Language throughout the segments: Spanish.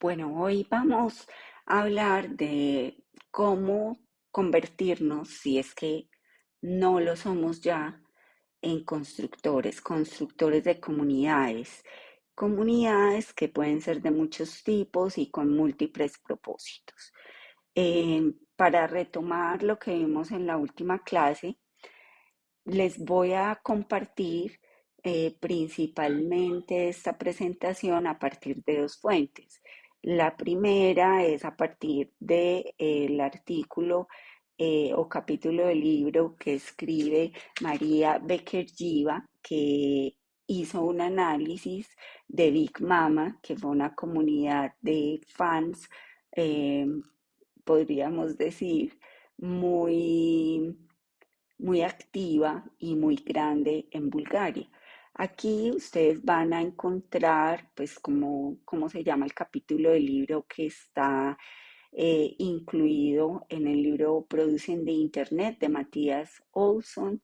Bueno, hoy vamos a hablar de cómo convertirnos, si es que no lo somos ya, en constructores, constructores de comunidades, comunidades que pueden ser de muchos tipos y con múltiples propósitos. Eh, para retomar lo que vimos en la última clase, les voy a compartir eh, principalmente esta presentación a partir de dos fuentes. La primera es a partir del artículo eh, o capítulo del libro que escribe María Becker Giva, que hizo un análisis de Big Mama, que fue una comunidad de fans, eh, podríamos decir, muy, muy activa y muy grande en Bulgaria. Aquí ustedes van a encontrar, pues, como, cómo se llama el capítulo del libro que está eh, incluido en el libro Producen de Internet de Matías Olson.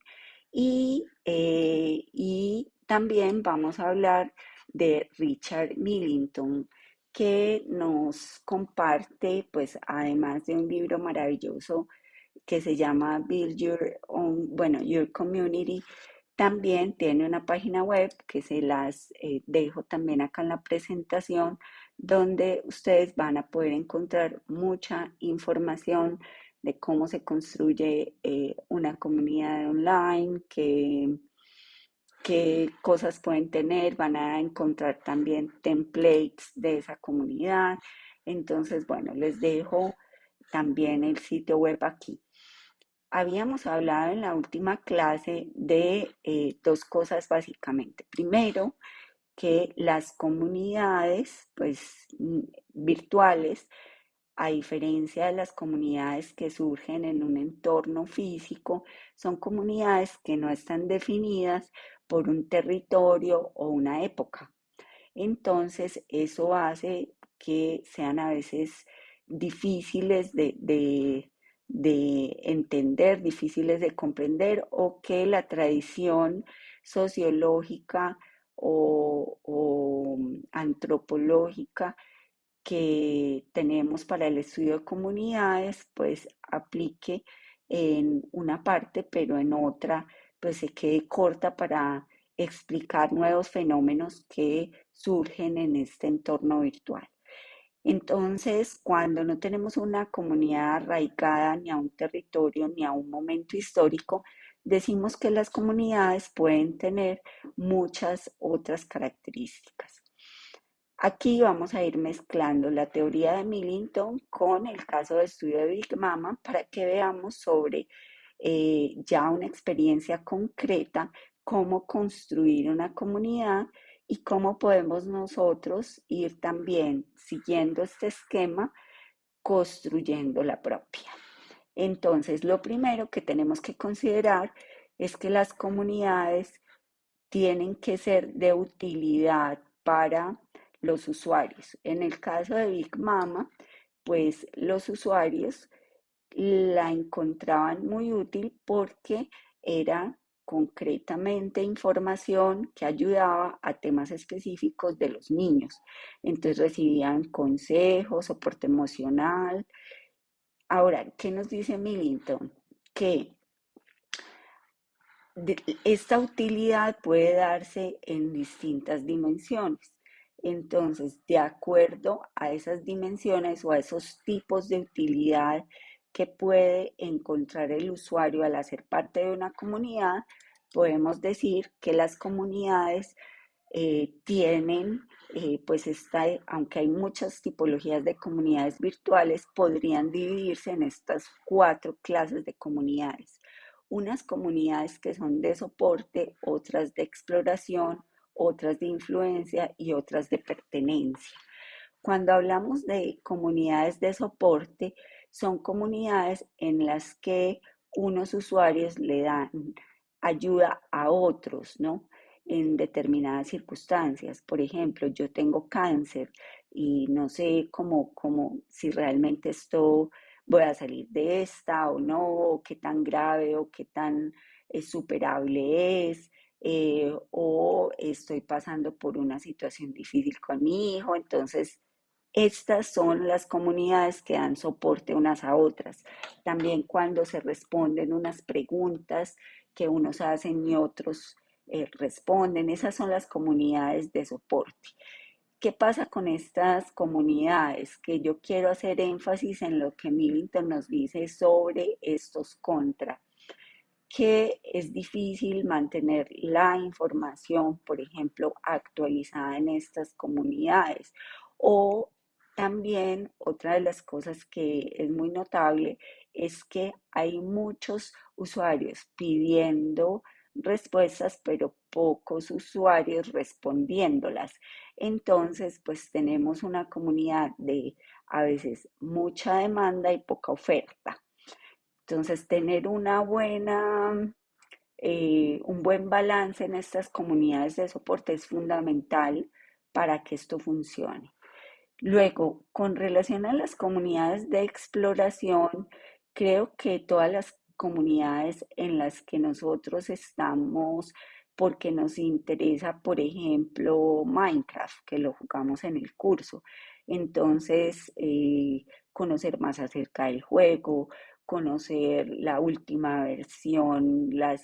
Y, eh, y también vamos a hablar de Richard Millington, que nos comparte, pues, además de un libro maravilloso que se llama Build Your Own, bueno, Your Community, también tiene una página web que se las eh, dejo también acá en la presentación, donde ustedes van a poder encontrar mucha información de cómo se construye eh, una comunidad online, qué, qué cosas pueden tener, van a encontrar también templates de esa comunidad. Entonces, bueno, les dejo también el sitio web aquí habíamos hablado en la última clase de eh, dos cosas básicamente. Primero, que las comunidades pues, mm, virtuales, a diferencia de las comunidades que surgen en un entorno físico, son comunidades que no están definidas por un territorio o una época. Entonces, eso hace que sean a veces difíciles de, de entender, difíciles de comprender o que la tradición sociológica o, antropológica que tenemos para el estudio de comunidades, pues aplique en una parte, pero en otra, pues se quede corta para explicar nuevos fenómenos que surgen en este entorno virtual. Entonces, cuando no tenemos una comunidad arraigada ni a un territorio ni a un momento histórico, decimos que las comunidades pueden tener muchas otras características. Aquí vamos a ir mezclando la teoría de Millington con el caso de estudio de Big Mama para que veamos sobre eh, ya una experiencia concreta cómo construir una comunidad y cómo podemos nosotros ir también siguiendo este esquema, construyendo la propia. Entonces, lo primero que tenemos que considerar es que las comunidades tienen que ser de utilidad para los usuarios. En el caso de Big Mama, pues los usuarios la encontraban muy útil porque era concretamente información que ayudaba a temas específicos de los niños. Entonces recibían consejos, soporte emocional. Ahora, ¿qué nos dice Millington? Que esta utilidad puede darse en distintas dimensiones. Entonces, de acuerdo a esas dimensiones o a esos tipos de utilidad que puede encontrar el usuario al hacer parte de una comunidad, podemos decir que las comunidades eh, tienen, eh, pues está, aunque hay muchas tipologías de comunidades virtuales, podrían dividirse en estas cuatro clases de comunidades. Unas comunidades que son de soporte, otras de exploración, otras de influencia y otras de pertenencia. Cuando hablamos de comunidades de soporte, son comunidades en las que unos usuarios le dan ayuda a otros, ¿no? En determinadas circunstancias. Por ejemplo, yo tengo cáncer y no sé cómo, cómo si realmente esto voy a salir de esta o no, o qué tan grave o qué tan eh, superable es, eh, o estoy pasando por una situación difícil con mi hijo, entonces Estas son las comunidades que dan soporte unas a otras. También cuando se responden unas preguntas que unos hacen y otros eh, responden, esas son las comunidades de soporte. ¿Qué pasa con estas comunidades? Que yo quiero hacer énfasis en lo que Millington nos dice sobre estos contra que es difícil mantener la información, por ejemplo, actualizada en estas comunidades. O también otra de las cosas que es muy notable es que hay muchos usuarios pidiendo respuestas, pero pocos usuarios respondiéndolas. Entonces, pues tenemos una comunidad de a veces mucha demanda y poca oferta. Entonces, tener una buena, eh, un buen balance en estas comunidades de soporte es fundamental para que esto funcione. Luego, con relación a las comunidades de exploración, creo que todas las comunidades en las que nosotros estamos, porque nos interesa, por ejemplo, Minecraft, que lo jugamos en el curso. Entonces, eh, conocer más acerca del juego, conocer la última versión, la,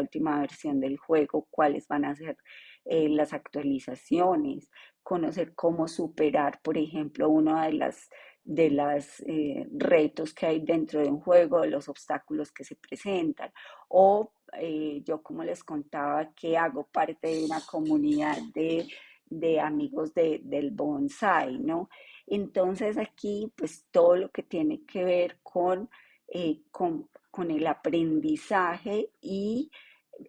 última versión del juego, cuáles van a ser eh, las actualizaciones, conocer cómo superar, por ejemplo, uno de las de los eh, retos que hay dentro de un juego, de los obstáculos que se presentan. O eh, yo, como les contaba, que hago parte de una comunidad de, de amigos de, del bonsai, ¿no? Entonces aquí, pues todo lo que tiene que ver con eh, con, el aprendizaje y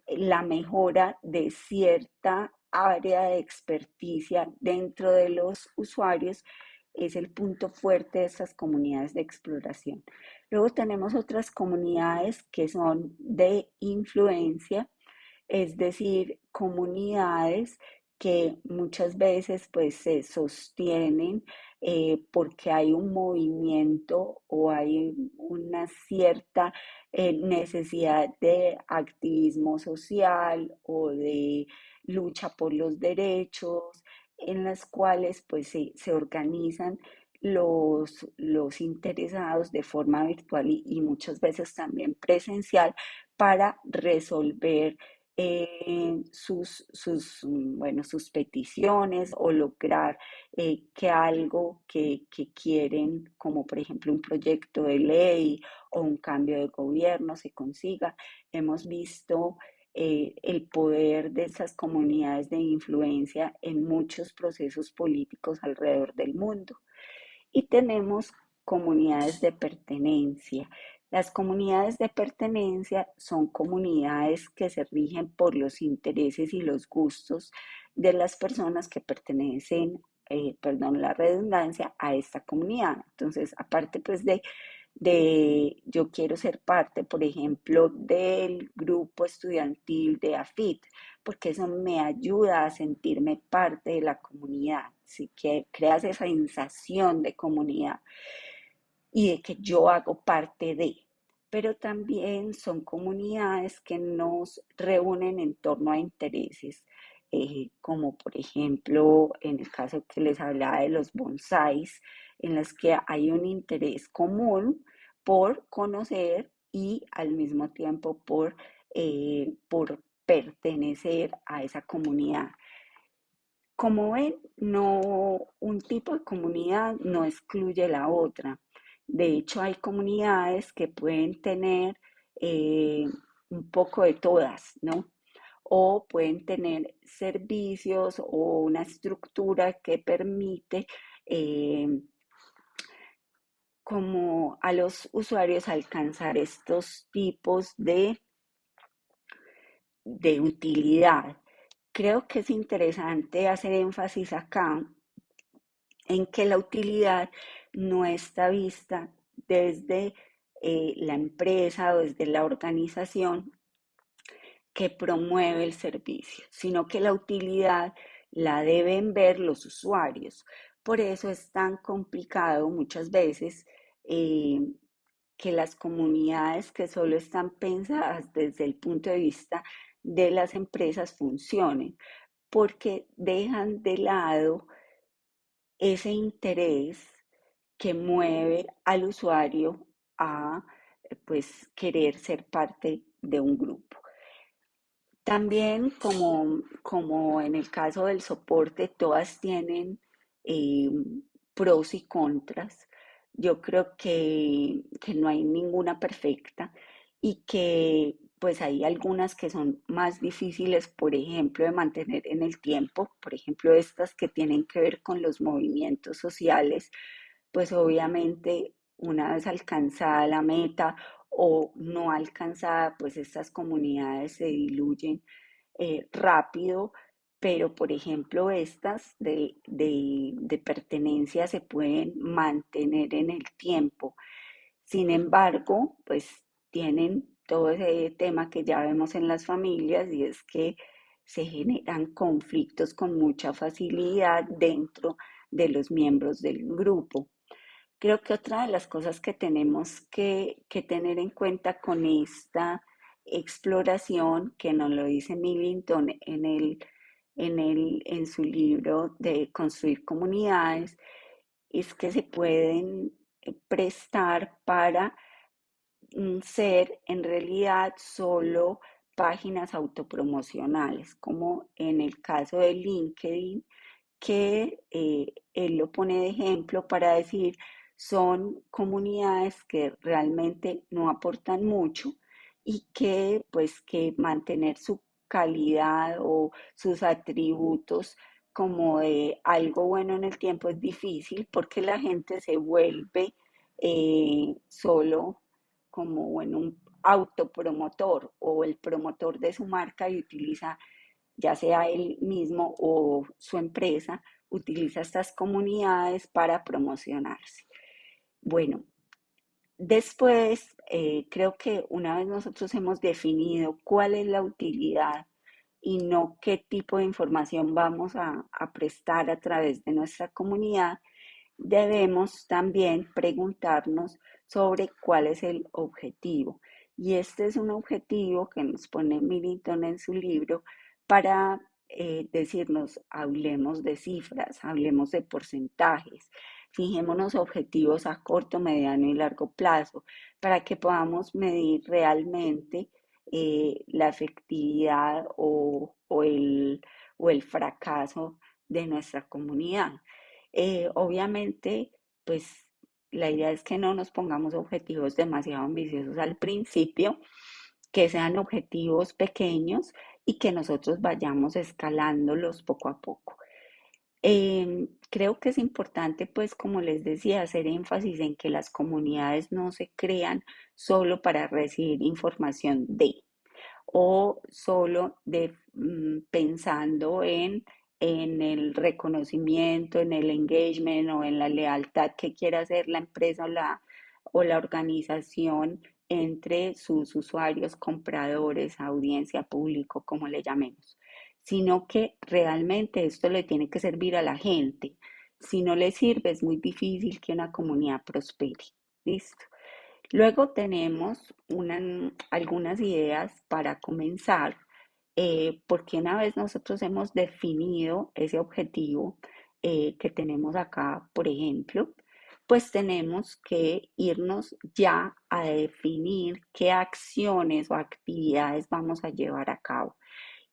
la mejora de cierta área de experticia dentro de los usuarios es el punto fuerte de estas comunidades de exploración. Luego tenemos otras comunidades que son de influencia, es decir, comunidades que muchas veces pues se sostienen eh, porque hay un movimiento o hay una cierta eh, necesidad de activismo social o de lucha por los derechos, en las cuales pues se, organizan los, los, interesados de forma virtual y, muchas veces también presencial para resolver eh, sus, sus, mm, bueno, sus peticiones o lograr eh, que algo que, que, quieren, como por ejemplo un proyecto de ley o un cambio de gobierno, se consiga. Hemos visto eh, el poder de esas comunidades de influencia en muchos procesos políticos alrededor del mundo. Y tenemos comunidades de pertenencia. Las comunidades de pertenencia son comunidades que se rigen por los intereses y los gustos de las personas que pertenecen, eh, perdón la redundancia, a esta comunidad. Entonces, aparte pues de, de, yo quiero ser parte, por ejemplo, del grupo estudiantil de AFIT, porque eso me ayuda a sentirme parte de la comunidad, así que creas esa sensación de comunidad y de que yo hago parte de. Pero también son comunidades que nos reúnen en torno a intereses, eh, como por ejemplo en el caso que les hablaba de los bonsáis, en las que hay un interés común por conocer y al mismo tiempo por, eh, por pertenecer a esa comunidad. Como ven, no, un tipo de comunidad no excluye la otra. De hecho, hay comunidades que pueden tener eh, un poco de todas, ¿no? O pueden tener servicios o una estructura que permite eh, como a los usuarios alcanzar estos tipos de, de utilidad. Creo que es interesante hacer énfasis acá en que la utilidad no está vista desde eh, la empresa o desde la organización que promueve el servicio, sino que la utilidad la deben ver los usuarios. Por eso es tan complicado muchas veces eh, que las comunidades que solo están pensadas desde el punto de vista de las empresas funcionen, porque dejan de lado ese interés que mueve al usuario a pues querer ser parte de un grupo. También como, como en el caso del soporte, todas tienen eh, pros y contras. Yo creo que, que no hay ninguna perfecta y que pues hay algunas que son más difíciles, por ejemplo, de mantener en el tiempo, por ejemplo, estas que tienen que ver con los movimientos sociales, pues obviamente una vez alcanzada la meta o no alcanzada, pues estas comunidades se diluyen eh, rápido, pero por ejemplo estas de, de pertenencia se pueden mantener en el tiempo. Sin embargo, pues tienen todo ese tema que ya vemos en las familias y es que se generan conflictos con mucha facilidad dentro de los miembros del grupo. Creo que otra de las cosas que tenemos que, tener en cuenta con esta exploración, que nos lo dice Millington en, el, en, el, en su libro de Construir Comunidades, es que se pueden eh, prestar para mm, ser en realidad solo páginas autopromocionales, como en el caso de LinkedIn, que eh, él lo pone de ejemplo para decir, son comunidades que realmente no aportan mucho y que pues que mantener su calidad o sus atributos como de algo bueno en el tiempo es difícil porque la gente se vuelve eh, solo como en un autopromotor o el promotor de su marca y utiliza ya sea él mismo o su empresa, utiliza estas comunidades para promocionarse. Bueno, después eh, creo que una vez nosotros hemos definido cuál es la utilidad y no qué tipo de información vamos a, prestar a través de nuestra comunidad, debemos también preguntarnos sobre cuál es el objetivo. Y este es un objetivo que nos pone Millington en su libro para eh, decirnos, hablemos de cifras, hablemos de porcentajes, Fijémonos objetivos a corto, mediano y largo plazo para que podamos medir realmente eh, la efectividad o, el, o, el, fracaso de nuestra comunidad. Eh, obviamente, pues la idea es que no nos pongamos objetivos demasiado ambiciosos al principio, que sean objetivos pequeños y que nosotros vayamos escalándolos poco a poco. Em, creo que es importante, pues, como les decía, hacer énfasis en que las comunidades no se crean solo para recibir información de o solo de mm, pensando en, en el reconocimiento, en el engagement o en la lealtad que quiera hacer la empresa o la, o la organización entre sus usuarios, compradores, audiencia, público, como le llamemos sino que realmente esto le tiene que servir a la gente. Si no le sirve, es muy difícil que una comunidad prospere. ¿Listo? Luego tenemos algunas ideas para comenzar, eh, porque una vez nosotros hemos definido ese objetivo eh, que tenemos acá, por ejemplo, pues tenemos que irnos ya a definir qué acciones o actividades vamos a llevar a cabo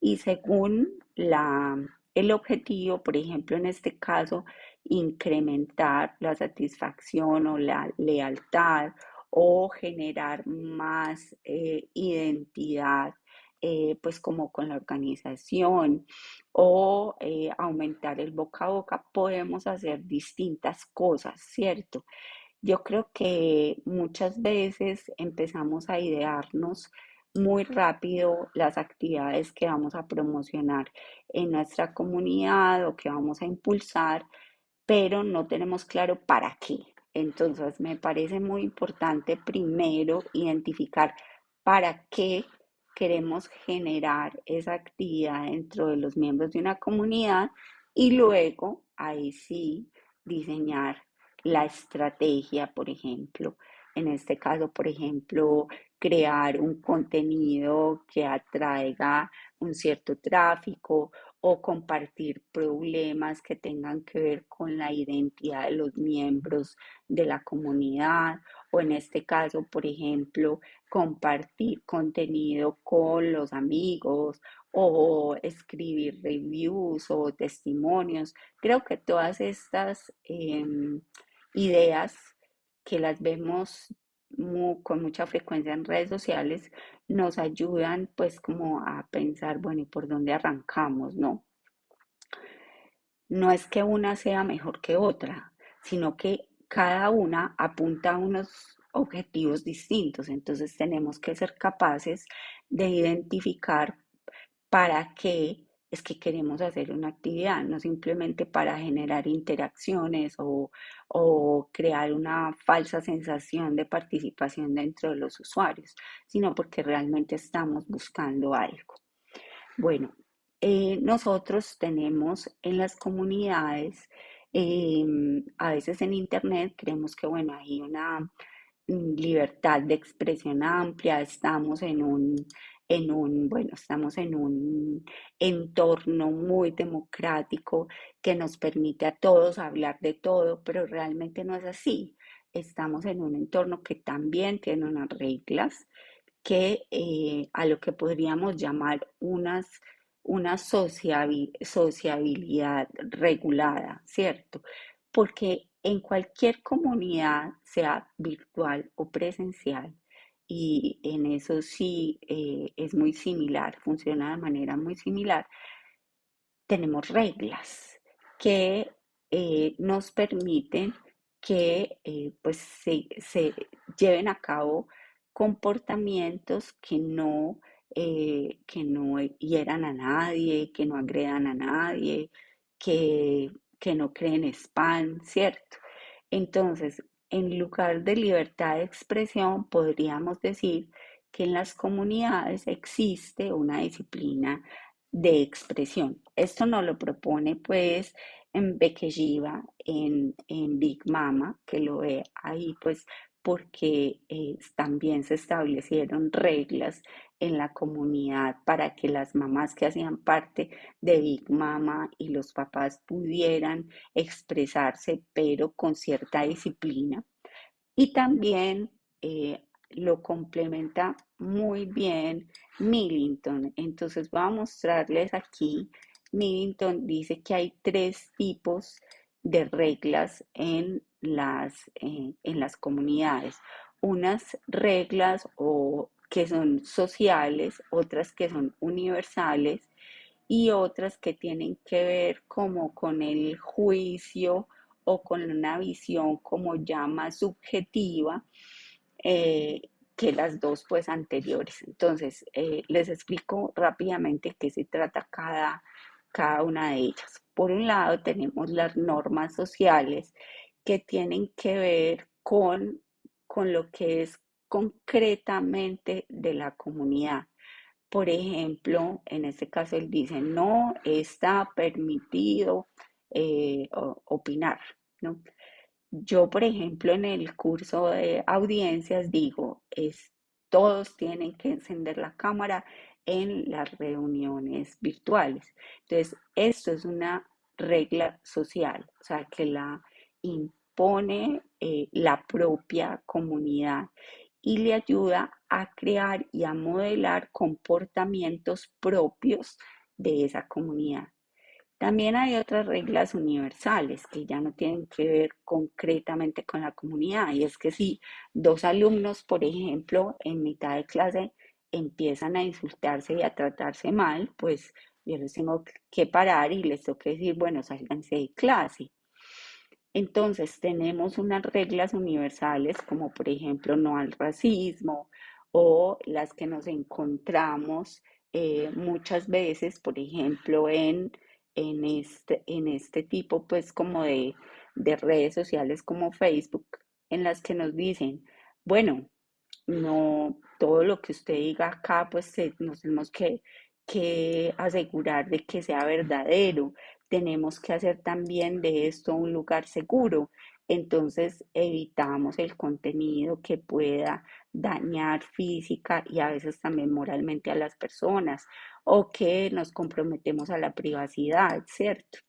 y según la, el objetivo, por ejemplo, en este caso, incrementar la satisfacción o la lealtad o generar más eh, identidad, eh, pues como con la organización o eh, aumentar el boca a boca, podemos hacer distintas cosas, ¿cierto? Yo creo que muchas veces empezamos a idearnos muy rápido las actividades que vamos a promocionar en nuestra comunidad o que vamos a impulsar, pero no tenemos claro para qué. Entonces, me parece muy importante primero identificar para qué queremos generar esa actividad dentro de los miembros de una comunidad y luego, ahí sí, diseñar la estrategia, por ejemplo. En este caso, por ejemplo, crear un contenido que atraiga un cierto tráfico o compartir problemas que tengan que ver con la identidad de los miembros de la comunidad o en este caso, por ejemplo, compartir contenido con los amigos o escribir reviews o testimonios. Creo que todas estas em, ideas que las vemos con mucha frecuencia en redes sociales nos ayudan pues como a pensar, bueno, ¿y por dónde arrancamos, no? No es que una sea mejor que otra, sino que cada una apunta a unos objetivos distintos, entonces tenemos que ser capaces de identificar para qué es que queremos hacer una actividad, no simplemente para generar interacciones o, crear una falsa sensación de participación dentro de los usuarios, sino porque realmente estamos buscando algo. Bueno, eh, nosotros tenemos en las comunidades, em, a veces en Internet, creemos que, bueno, hay una mm, libertad de expresión amplia, estamos en un en un, bueno, estamos en un entorno muy democrático que nos permite a todos hablar de todo, pero realmente no es así. Estamos en un entorno que también tiene unas reglas que eh, a lo que podríamos llamar unas, una sociabilidad regulada, ¿cierto? Porque en cualquier comunidad, sea virtual o presencial, y en eso sí eh, es muy similar, funciona de manera muy similar. Tenemos reglas que eh, nos permiten que eh, pues se, lleven a cabo comportamientos que no, que no hieran a nadie, que no agredan a nadie, que, que no creen spam, ¿cierto? Entonces, en lugar de libertad de expresión, podríamos decir que en las comunidades existe una disciplina de expresión. Esto no lo propone pues en Bekejiva, en, en Big Mama, que lo ve ahí pues porque eh, también se establecieron reglas en la comunidad para que las mamás que hacían parte de Big Mama y los papás pudieran expresarse, pero con cierta disciplina. Y también eh, lo complementa muy bien Millington. Entonces voy a mostrarles aquí. Millington dice que hay tres tipos de reglas en las, eh, en las comunidades. Unas reglas o que son sociales, otras que son universales y otras que tienen que ver como con el juicio o con una visión como ya más subjetiva eh, que las dos pues anteriores. Entonces, eh, les explico rápidamente qué se trata cada, cada una de ellas. Por un lado, tenemos las normas sociales que tienen que ver con, con lo que es concretamente de la comunidad. Por ejemplo, en este caso él dice, no está permitido eh, opinar, ¿no? Yo, por ejemplo, en el curso de audiencias digo, es, todos tienen que encender la cámara en las reuniones virtuales. Entonces, esto es una regla social, o sea, que la impone eh, la propia comunidad y le ayuda a crear y a modelar comportamientos propios de esa comunidad. También hay otras reglas universales que ya no tienen que ver concretamente con la comunidad y es que si dos alumnos, por ejemplo, en mitad de clase empiezan a insultarse y a tratarse mal, pues yo les tengo que parar y les tengo que decir, bueno, sálganse de clase. Entonces tenemos unas reglas universales como por ejemplo no al racismo o las que nos encontramos eh, muchas veces, por ejemplo, en, en, este, en este tipo pues como de, de redes sociales como Facebook, en las que nos dicen, bueno, no todo lo que usted diga acá, pues nos tenemos que, que asegurar de que sea verdadero tenemos que hacer también de esto un lugar seguro. entonces evitamos el contenido que pueda dañar física y a veces también moralmente a las personas o que nos comprometemos a la privacidad, ¿cierto?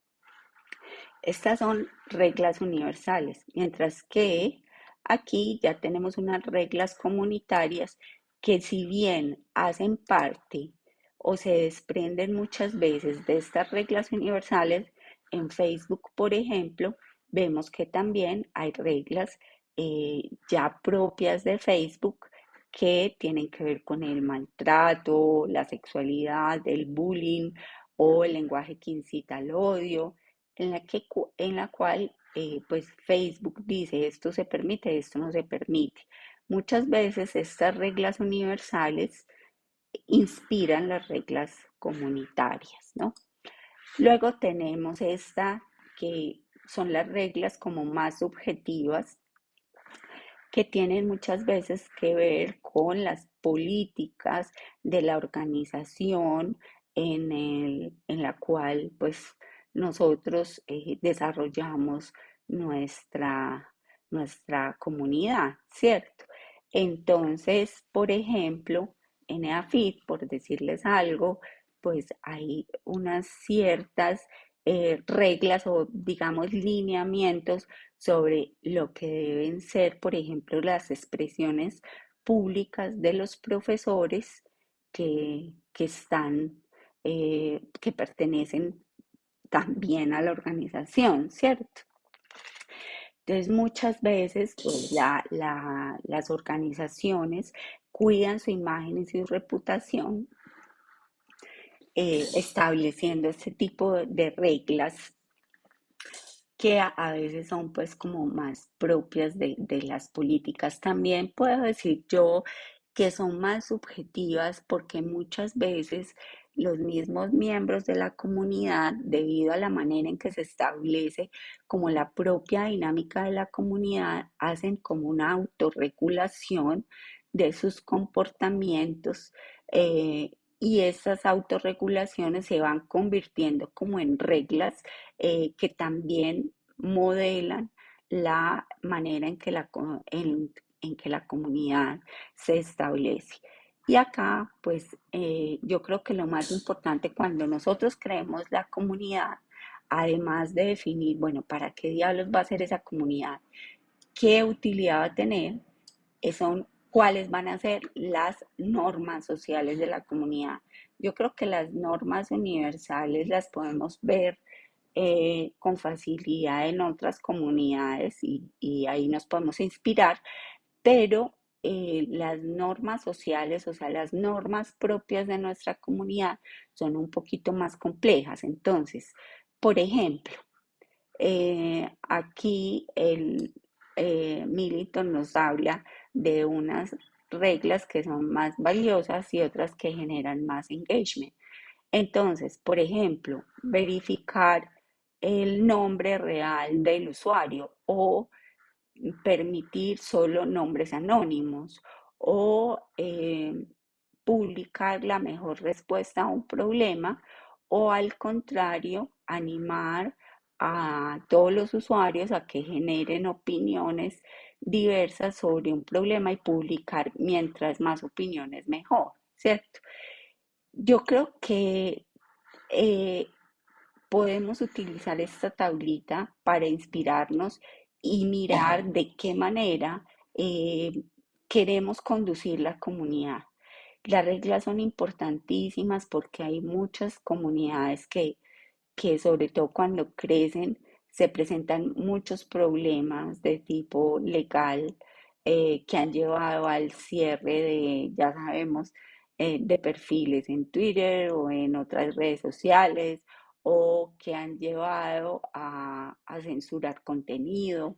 Estas son reglas universales, mientras que aquí ya tenemos unas reglas comunitarias que si bien hacen parte o se desprenden muchas veces de estas reglas universales, en Facebook, por ejemplo, vemos que también hay reglas eh, ya propias de Facebook que tienen que ver con el maltrato, la sexualidad, el bullying o el lenguaje que incita al odio, en la, que, en la cual eh, pues Facebook dice esto se permite, esto no se permite. Muchas veces estas reglas universales inspiran las reglas comunitarias, ¿no? Luego tenemos esta que son las reglas como más subjetivas que tienen muchas veces que ver con las políticas de la organización en, el, en la cual pues nosotros eh, desarrollamos nuestra, nuestra comunidad, ¿cierto? Entonces, por ejemplo, en EAFIT, por decirles algo, pues hay unas ciertas eh, reglas o digamos lineamientos sobre lo que deben ser, por ejemplo, las expresiones públicas de los profesores que, están, eh, que pertenecen también a la organización, ¿cierto? Entonces, muchas veces pues, las organizaciones cuidan su imagen y su reputación eh, estableciendo este tipo de reglas que a, veces son pues como más propias de, de las políticas. También puedo decir yo que son más subjetivas porque muchas veces los mismos miembros de la comunidad, debido a la manera en que se establece como la propia dinámica de la comunidad, hacen como una autorregulación de sus comportamientos eh, y esas autorregulaciones se van convirtiendo como en reglas eh, que también modelan la manera en que la, en, que la comunidad se establece. Y acá, pues eh, yo creo que lo más importante cuando nosotros creemos la comunidad, además de definir, bueno, ¿para qué diablos va a ser esa comunidad? ¿Qué utilidad va a tener? Son cuáles van a ser las normas sociales de la comunidad. Yo creo que las normas universales las podemos ver eh, con facilidad en otras comunidades y, ahí nos podemos inspirar, pero eh, las normas sociales, o sea, las normas propias de nuestra comunidad son un poquito más complejas. Entonces, por ejemplo, eh, aquí el Militon nos habla de unas reglas que son más valiosas y otras que generan más engagement. Entonces, por ejemplo, verificar el nombre real del usuario o permitir solo nombres anónimos o eh, publicar la mejor respuesta a un problema o al contrario, animar a todos los usuarios a que generen opiniones diversas sobre un problema y publicar mientras más opiniones mejor, ¿cierto? Yo creo que eh, podemos utilizar esta tablita para inspirarnos y mirar de qué manera eh, queremos conducir la comunidad. Las reglas son importantísimas porque hay muchas comunidades que, que sobre todo cuando crecen, se presentan muchos problemas de tipo legal eh, que han llevado al cierre de, ya sabemos, eh, de perfiles en Twitter o en otras redes sociales o que han llevado a, censurar contenido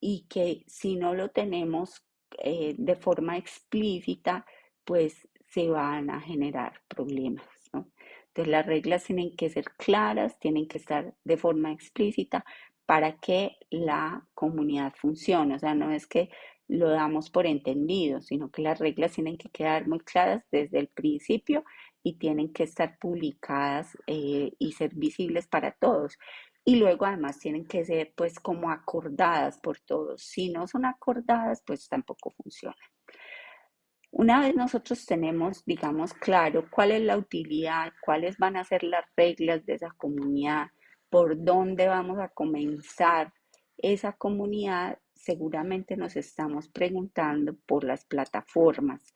y que si no lo tenemos eh, de forma explícita, pues se van a generar problemas. Entonces las reglas tienen que ser claras, tienen que estar de forma explícita para que la comunidad funcione. O sea, no es que lo damos por entendido, sino que las reglas tienen que quedar muy claras desde el principio y tienen que estar publicadas eh, y ser visibles para todos. y luego además tienen que ser pues como acordadas por todos. Si no son acordadas, pues tampoco funciona. Una vez nosotros tenemos, digamos, claro cuál es la utilidad, cuáles van a ser las reglas de esa comunidad, por dónde vamos a comenzar esa comunidad, seguramente nos estamos preguntando por las plataformas.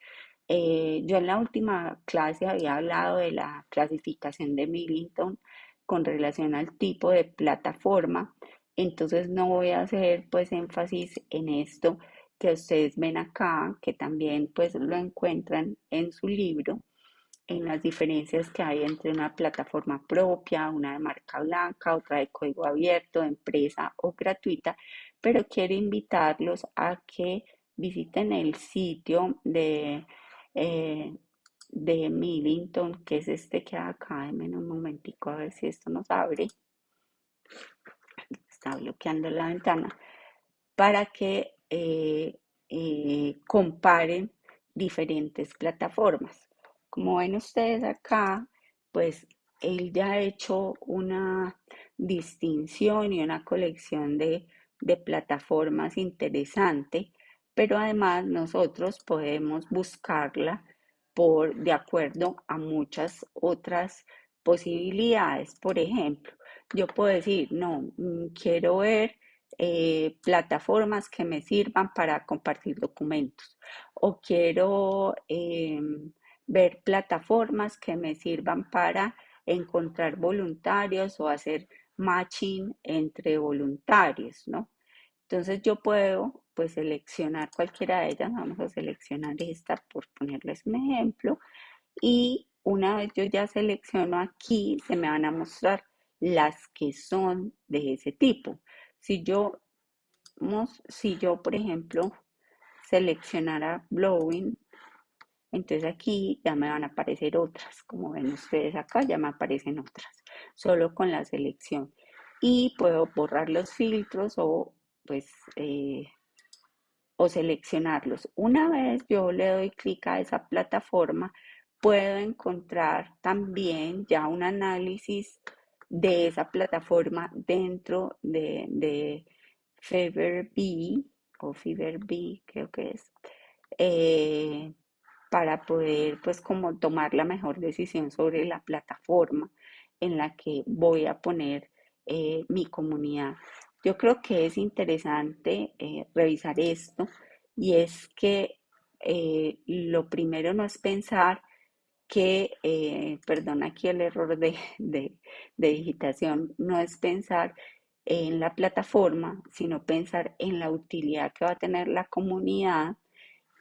Eh, yo en la última clase había hablado de la clasificación de Millington con relación al tipo de plataforma, entonces no voy a hacer pues énfasis en esto, que ustedes ven acá, que también pues lo encuentran en su libro, en las diferencias que hay entre una plataforma propia, una de marca blanca, otra de código abierto, empresa o gratuita, pero quiero invitarlos a que visiten el sitio de, eh, de Millington, que es este que acá, en un momentico a ver si esto nos abre. Está bloqueando la ventana. Para que eh, eh, comparen diferentes plataformas. Como ven ustedes acá, pues él ya ha hecho una distinción y una colección de, de plataformas interesante, pero además nosotros podemos buscarla por de acuerdo a muchas otras posibilidades. Por ejemplo, yo puedo decir, no, mm, quiero ver eh, plataformas que me sirvan para compartir documentos o quiero em, ver plataformas que me sirvan para encontrar voluntarios o hacer matching entre voluntarios, ¿no? Entonces yo puedo pues seleccionar cualquiera de ellas, vamos a seleccionar esta por ponerles un ejemplo y una vez yo ya selecciono aquí se me van a mostrar las que son de ese tipo. Si yo, si yo, por ejemplo, seleccionara Blowing, entonces aquí ya me van a aparecer otras. Como ven ustedes acá, ya me aparecen otras, solo con la selección. Y puedo borrar los filtros o pues eh, o seleccionarlos. Una vez yo le doy clic a esa plataforma, puedo encontrar también ya un análisis de esa plataforma dentro de, de B o Fever B, creo que es, eh, para poder pues como tomar la mejor decisión sobre la plataforma en la que voy a poner eh, mi comunidad. Yo creo que es interesante eh, revisar esto y es que lo primero no es pensar que, eh, perdón aquí el error de, de, digitación, no es pensar en la plataforma, sino pensar en la utilidad que va a tener la comunidad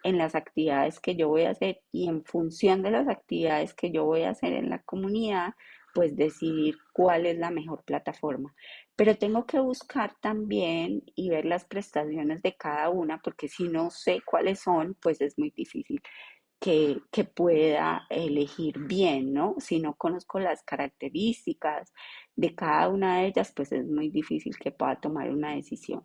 en las actividades que yo voy a hacer y en función de las actividades que yo voy a hacer en la comunidad, pues decidir cuál es la mejor plataforma. Pero tengo que buscar también y ver las prestaciones de cada una, porque si no sé cuáles son, pues es muy difícil que, pueda elegir bien, ¿no? Si no conozco las características de cada una de ellas, pues es muy difícil que pueda tomar una decisión.